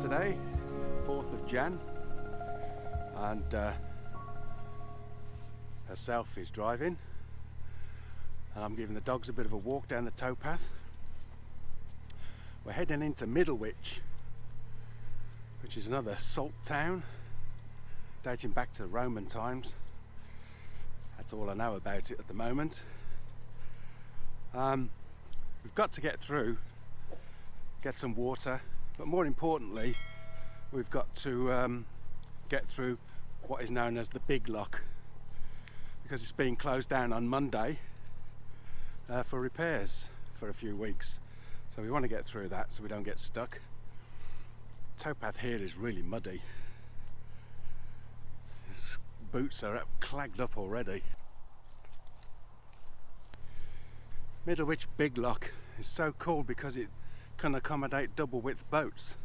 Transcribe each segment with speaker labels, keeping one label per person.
Speaker 1: Saturday, 4th of Jan, and uh, herself is driving. I'm giving the dogs a bit of a walk down the towpath. We're heading into Middlewich, which is another salt town dating back to Roman times. That's all I know about it at the moment. Um, we've got to get through, get some water, but more importantly, we've got to um, get through what is known as the Big Lock because it's being closed down on Monday uh, for repairs for a few weeks. So we want to get through that so we don't get stuck. Towpath here is really muddy. His boots are clagged up already. Middlewich Big Lock is so cool because it can accommodate double width boats.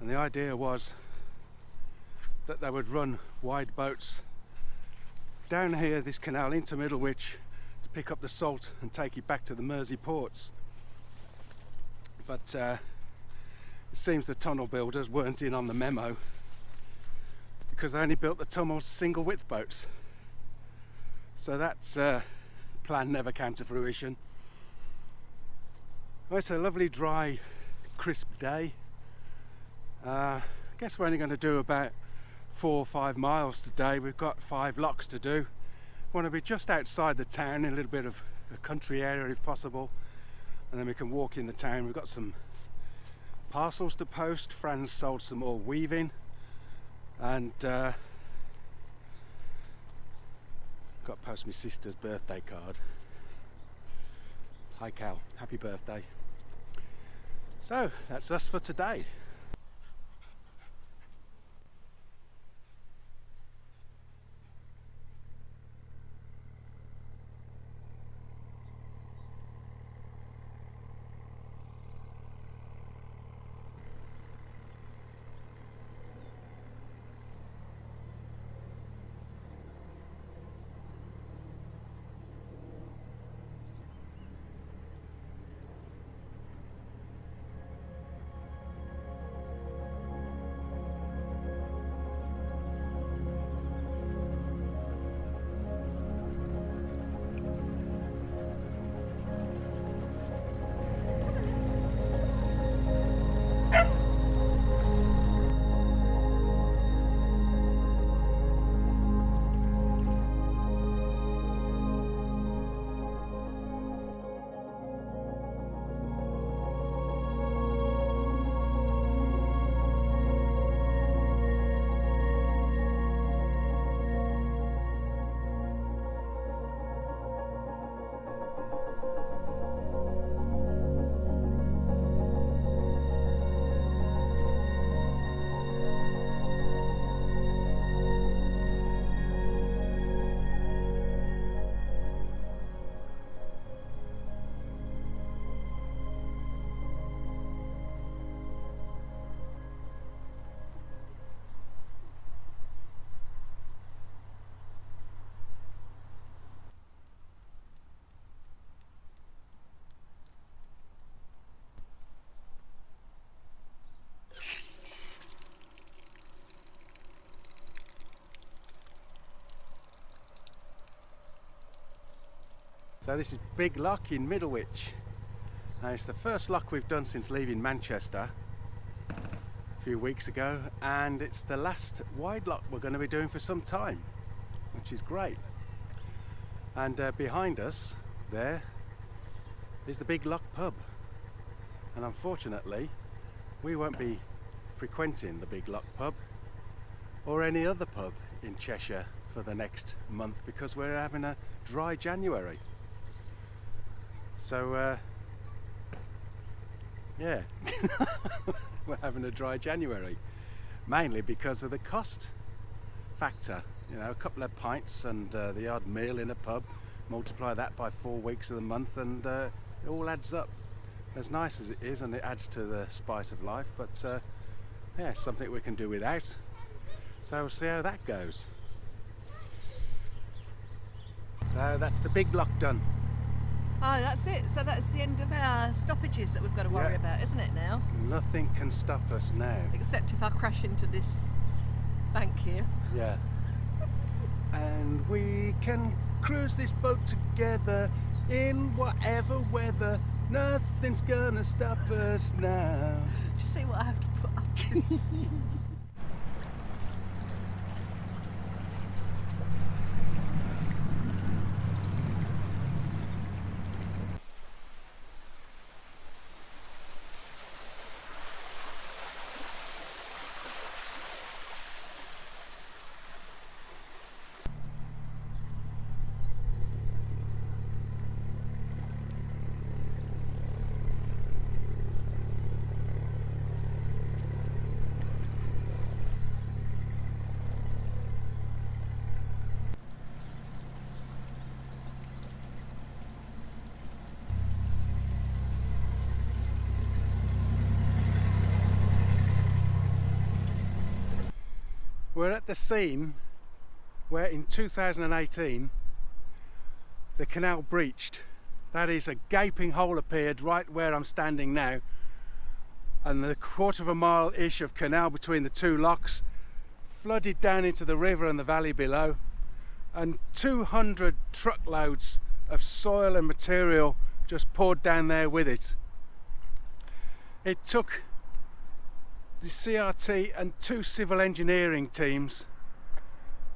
Speaker 1: And the idea was that they would run wide boats down here, this canal into Middlewich to pick up the salt and take it back to the Mersey ports. But uh, it seems the tunnel builders weren't in on the memo because they only built the tunnels single width boats. So that uh, plan never came to fruition. Well, it's a lovely dry crisp day. Uh, I guess we're only going to do about four or five miles today. We've got five locks to do. Want to be just outside the town in a little bit of a country area if possible and then we can walk in the town. We've got some parcels to post. Fran's sold some more weaving and uh, got to post my sister's birthday card. Hi Cal, happy birthday. So that's us for today. So this is Big Lock in Middlewich. And it's the first lock we've done since leaving Manchester a few weeks ago and it's the last wide lock we're going to be doing for some time which is great. And uh, behind us there is the Big Lock pub and unfortunately we won't be frequenting the Big Lock pub or any other pub in Cheshire for the next month because we're having a dry January. So uh, yeah, we're having a dry January, mainly because of the cost factor. You know, a couple of pints and uh, the odd meal in a pub, multiply that by four weeks of the month and uh, it all adds up. As nice as it is and it adds to the spice of life, but uh, yeah, something we can do without. So we'll see how that goes. So that's the big lock done.
Speaker 2: Oh, that's it. So that's the end of our stoppages that we've got to worry
Speaker 1: Yeah.
Speaker 2: about, isn't it now?
Speaker 1: Nothing can stop us now.
Speaker 2: Except if I crash into this bank here.
Speaker 1: Yeah. And we can cruise this boat together in whatever weather. Nothing's gonna stop us now.
Speaker 2: Do you see what I have to put up
Speaker 1: We're at the scene where in 2018 the canal breached. That is, a gaping hole appeared right where I'm standing now, and the quarter of a mile ish of canal between the two locks flooded down into the river and the valley below, and 200 truckloads of soil and material just poured down there with it. It took the CRT and two civil engineering teams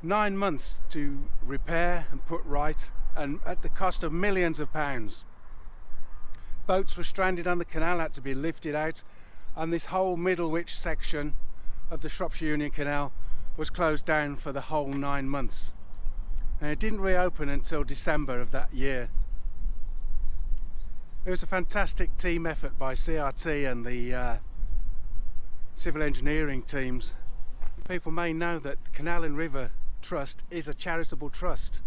Speaker 1: nine months to repair and put right and at the cost of millions of pounds. Boats were stranded on the canal, had to be lifted out and this whole Middlewich section of the Shropshire Union Canal was closed down for the whole nine months. And it didn't reopen until December of that year. It was a fantastic team effort by CRT and the uh, civil engineering teams. People may know that Canal and River Trust is a charitable trust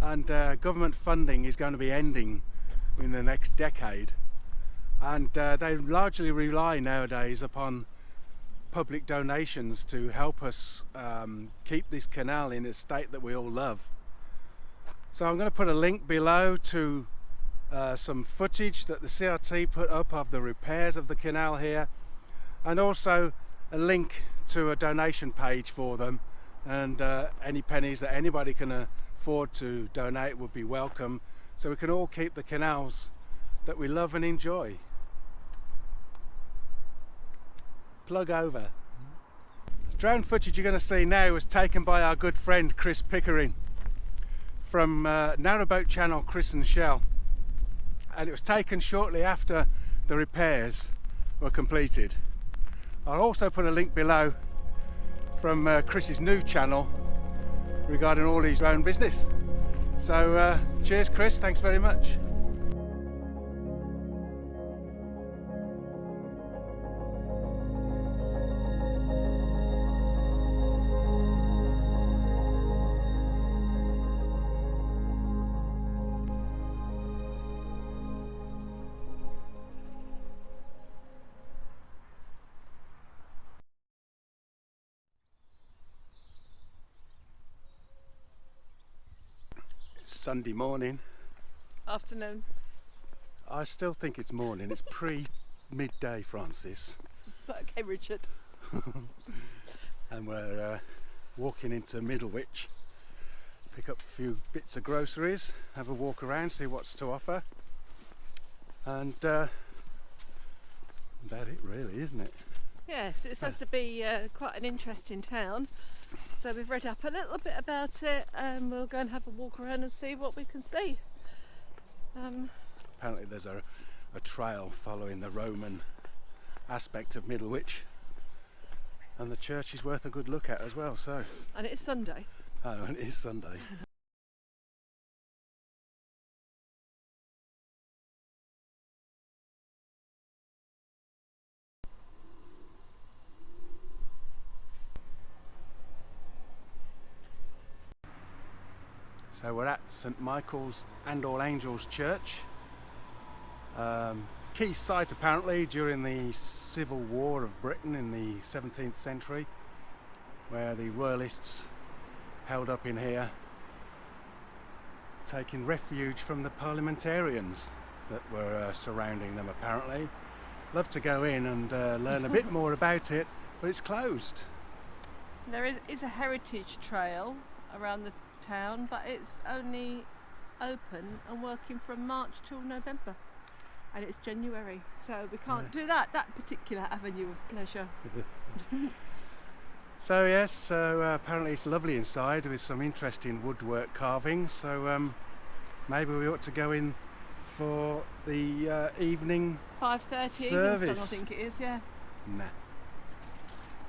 Speaker 1: and uh, government funding is going to be ending in the next decade and uh, they largely rely nowadays upon public donations to help us um, keep this canal in a state that we all love. So I'm going to put a link below to uh, some footage that the CRT put up of the repairs of the canal here and also a link to a donation page for them and uh, any pennies that anybody can afford to donate would be welcome so we can all keep the canals that we love and enjoy. Plug over. Drone footage you're going to see now was taken by our good friend Chris Pickering from uh, Narrowboat Channel Chris and Shell and it was taken shortly after the repairs were completed. I'll also put a link below from uh, Chris's new channel regarding all his own business. So uh, cheers Chris, thanks very much. Sunday morning.
Speaker 2: Afternoon.
Speaker 1: I still think it's morning. It's pre midday, Francis,
Speaker 2: Okay, Richard.
Speaker 1: and we're uh, walking into Middlewich pick up a few bits of groceries, have a walk around, see what's to offer, and uh, about it really, isn't it?
Speaker 2: Yes, it says to be uh, quite an interesting town. So we've read up a little bit about it and we'll go and have a walk around and see what we can see. Um,
Speaker 1: Apparently, there's a, a trail following the Roman aspect of Middlewich, and the church is worth a good look at as well. So,
Speaker 2: and it's Sunday.
Speaker 1: oh, and it is Sunday. So we're at St Michael's and All Angels Church. Um, key site apparently during the Civil War of Britain in the 17th century, where the Royalists held up in here, taking refuge from the parliamentarians that were uh, surrounding them apparently. Love to go in and uh, learn a bit more about it, but it's closed.
Speaker 2: There is, is a heritage trail around the town, but it's only open and working from March till November. And it's January, so we can't do that, that particular avenue of pleasure.
Speaker 1: So yes, so uh, apparently it's lovely inside with some interesting woodwork carvings. So um, maybe we ought to go in for the uh, evening.
Speaker 2: 5.30 evening sun, I think it is, yeah.
Speaker 1: Nah.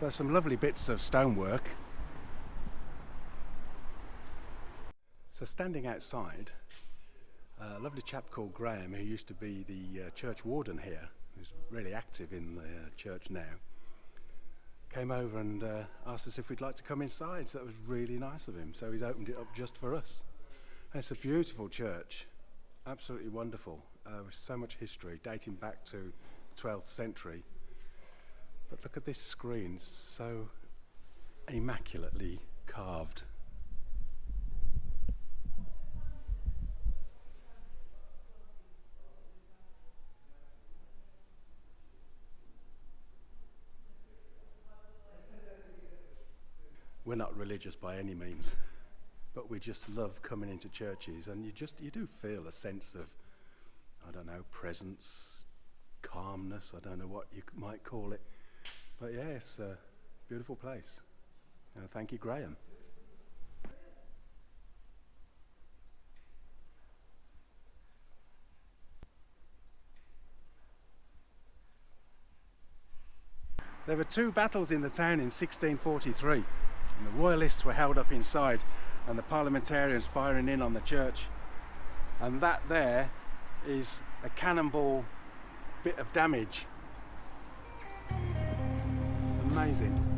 Speaker 1: There's some lovely bits of stonework. So standing outside, a lovely chap called Graham, who used to be the uh, church warden here, who's really active in the uh, church now, came over and uh, asked us if we'd like to come inside. So that was really nice of him. So he's opened it up just for us. And it's a beautiful church, absolutely wonderful, uh, with so much history dating back to the 12th century. But look at this screen, so immaculately carved. Not religious by any means, but we just love coming into churches and you just you do feel a sense of I don't know, presence, calmness, I don't know what you might call it. But yeah, it's a beautiful place. Uh, thank you, Graham. There were two battles in the town in 1643, and the royalists were held up inside, and the parliamentarians firing in on the church. And that there is a cannonball bit of damage. Amazing.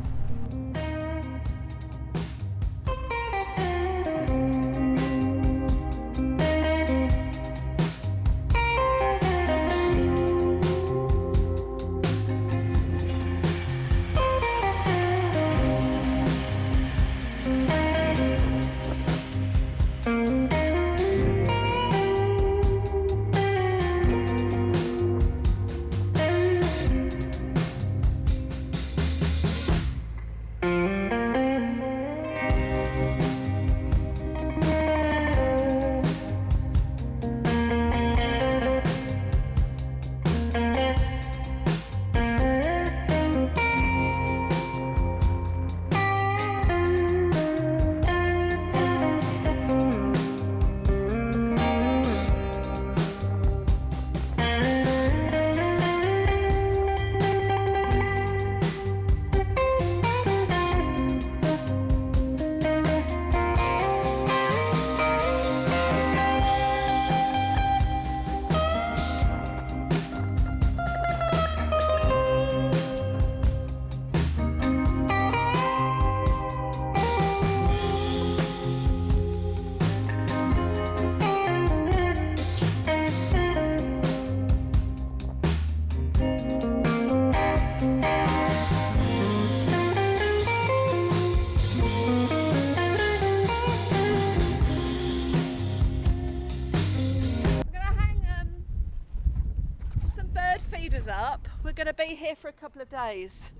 Speaker 2: To be here for a couple of days.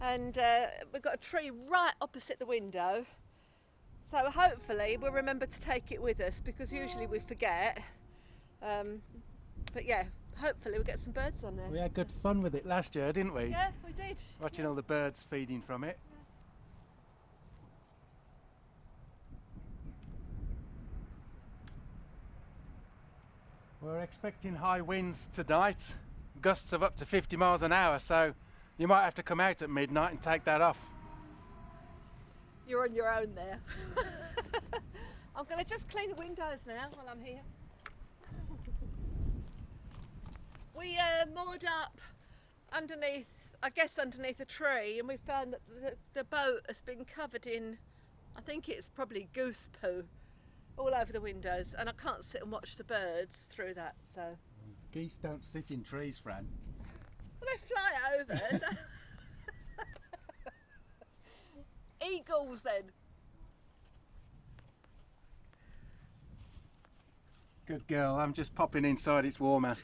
Speaker 2: And uh, we've got a tree right opposite the window. So hopefully we'll remember to take it with us because usually we forget. Um, but yeah, hopefully we'll get some birds on there.
Speaker 1: We had good fun with it last year, didn't we?
Speaker 2: Yeah, we did.
Speaker 1: Watching all the birds feeding from it. We're expecting high winds tonight, gusts of up to 50 miles an hour, so you might have to come out at midnight and take that off.
Speaker 2: You're on your own there. I'm going to just clean the windows now while I'm here. We uh, moored up underneath, I guess, underneath a tree, and we found that the, the boat has been covered in, I think it's probably goose poo, all over the windows, and I can't sit and watch the birds through that. So
Speaker 1: Geese don't sit in trees, Fran.
Speaker 2: well, they fly over. so- Eagles, then.
Speaker 1: Good girl, I'm just popping inside, it's warmer.